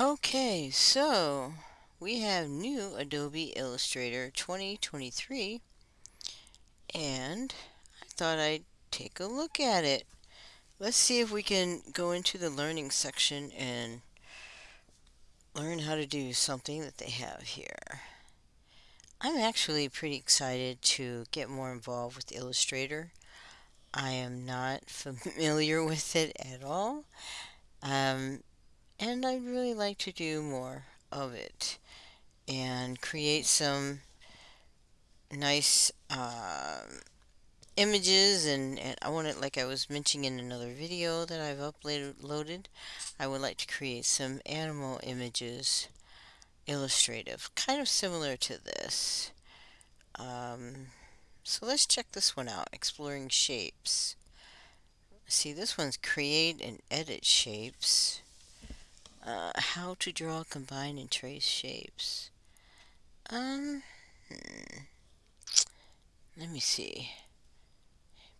Okay, so we have new Adobe Illustrator 2023 and I thought I'd take a look at it. Let's see if we can go into the learning section and learn how to do something that they have here. I'm actually pretty excited to get more involved with Illustrator. I am not familiar with it at all. Um, and I'd really like to do more of it and create some nice uh, images and, and I want it like I was mentioning in another video that I've uploaded I would like to create some animal images illustrative kind of similar to this. Um, so let's check this one out exploring shapes. See this one's create and edit shapes uh, how to draw, combine, and trace shapes. Um, hmm. let me see.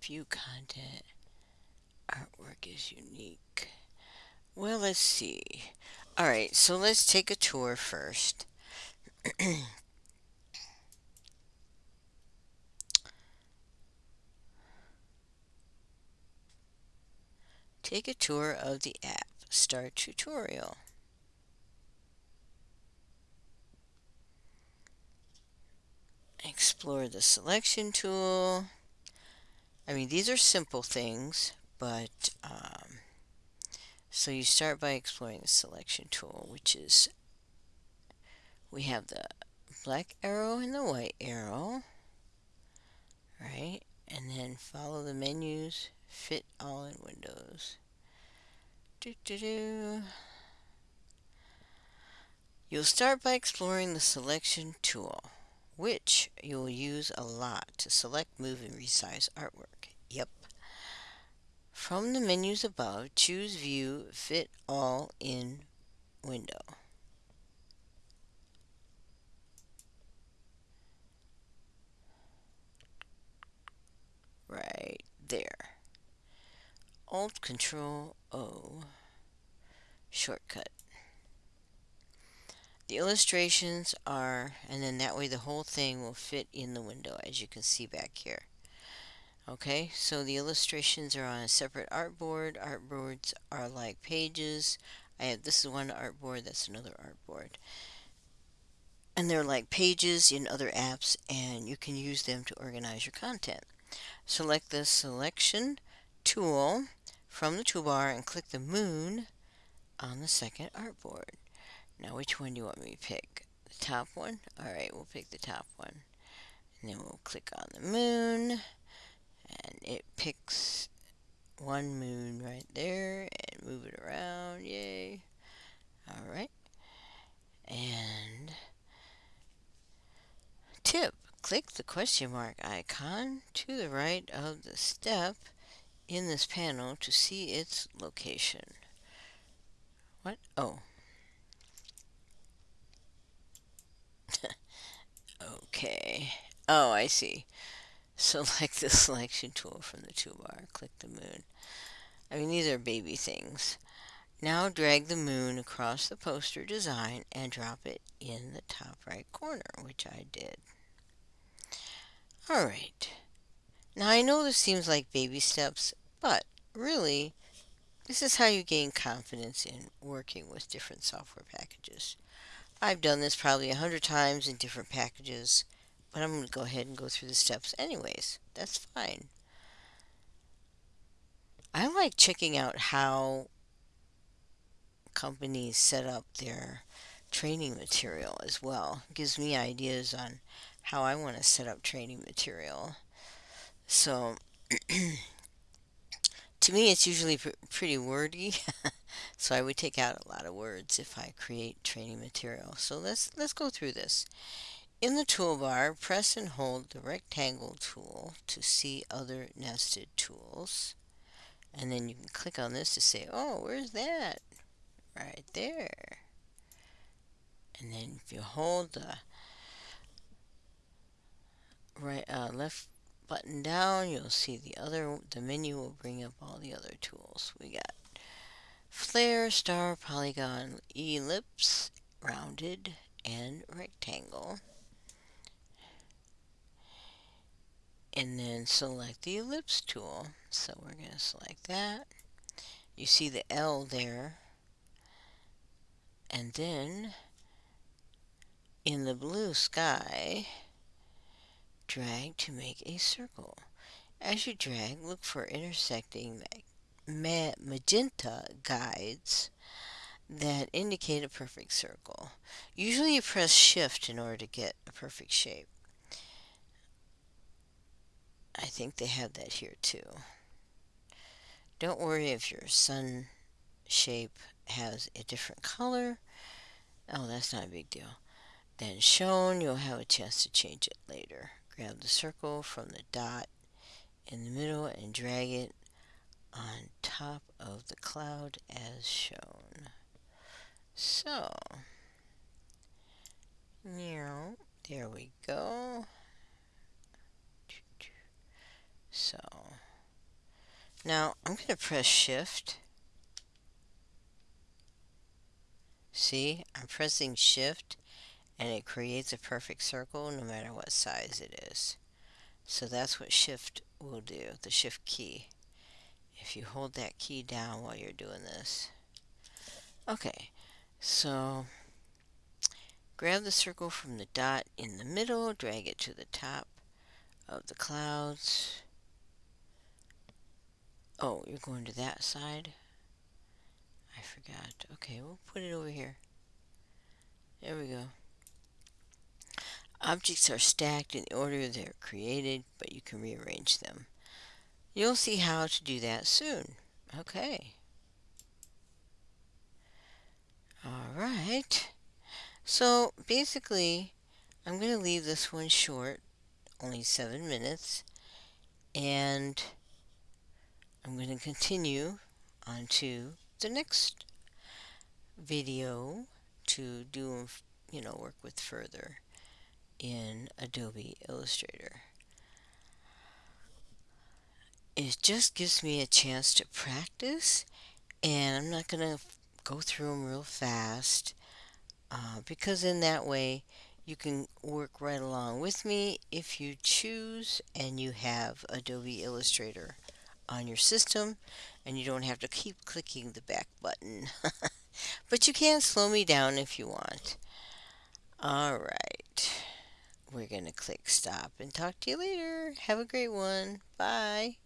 View content. Artwork is unique. Well, let's see. Alright, so let's take a tour first. take a tour of the app. Start tutorial. Explore the selection tool. I mean, these are simple things, but um, so you start by exploring the selection tool, which is we have the black arrow and the white arrow, right? And then follow the menus, fit all in Windows. Do, do, do. You'll start by exploring the selection tool, which you'll use a lot to select, move, and resize artwork. Yep. From the menus above, choose View Fit All in Window. Right there. Alt Control O shortcut. The illustrations are, and then that way the whole thing will fit in the window as you can see back here. Okay, so the illustrations are on a separate artboard. Artboards are like pages. I have this is one artboard, that's another artboard. And they're like pages in other apps and you can use them to organize your content. Select the selection tool from the toolbar and click the moon on the second artboard. Now which one do you want me to pick? The top one? Alright, we'll pick the top one. And then we'll click on the moon. And it picks one moon right there and move it around. Yay. Alright. And tip. Click the question mark icon to the right of the step in this panel to see its location. What? Oh. okay. Oh, I see. Select the selection tool from the toolbar. Click the moon. I mean, these are baby things. Now drag the moon across the poster design and drop it in the top right corner, which I did. Alright. Now I know this seems like baby steps, but really, this is how you gain confidence in working with different software packages. I've done this probably a hundred times in different packages, but I'm going to go ahead and go through the steps anyways. That's fine. I like checking out how companies set up their training material as well. It gives me ideas on how I want to set up training material. So to me, it's usually pr pretty wordy, so I would take out a lot of words if I create training material. So let's let's go through this. In the toolbar, press and hold the rectangle tool to see other nested tools. And then you can click on this to say, oh, where's that? Right there. And then if you hold the right uh, left button down, you'll see the other, the menu will bring up all the other tools. We got flare, star, polygon, ellipse, rounded, and rectangle. And then select the ellipse tool. So we're going to select that. You see the L there. And then in the blue sky, drag to make a circle. As you drag, look for intersecting magenta guides that indicate a perfect circle. Usually you press shift in order to get a perfect shape. I think they have that here too. Don't worry if your sun shape has a different color. Oh, that's not a big deal. Then shown, you'll have a chance to change it later. Grab the circle from the dot in the middle and drag it on top of the cloud as shown. So, now, there we go. So, now I'm going to press shift. See, I'm pressing shift and it creates a perfect circle no matter what size it is. So that's what shift will do, the shift key. If you hold that key down while you're doing this. Okay, so grab the circle from the dot in the middle, drag it to the top of the clouds. Oh, you're going to that side? I forgot. Okay, we'll put it over here. There we go. Objects are stacked in the order they're created, but you can rearrange them. You'll see how to do that soon. Okay. Alright. So basically, I'm going to leave this one short, only seven minutes, and I'm going to continue on to the next video to do, you know, work with further in Adobe Illustrator. It just gives me a chance to practice and I'm not going to go through them real fast uh, because in that way you can work right along with me if you choose and you have Adobe Illustrator on your system and you don't have to keep clicking the back button. but you can slow me down if you want. Alright we're going to click stop and talk to you later. Have a great one. Bye.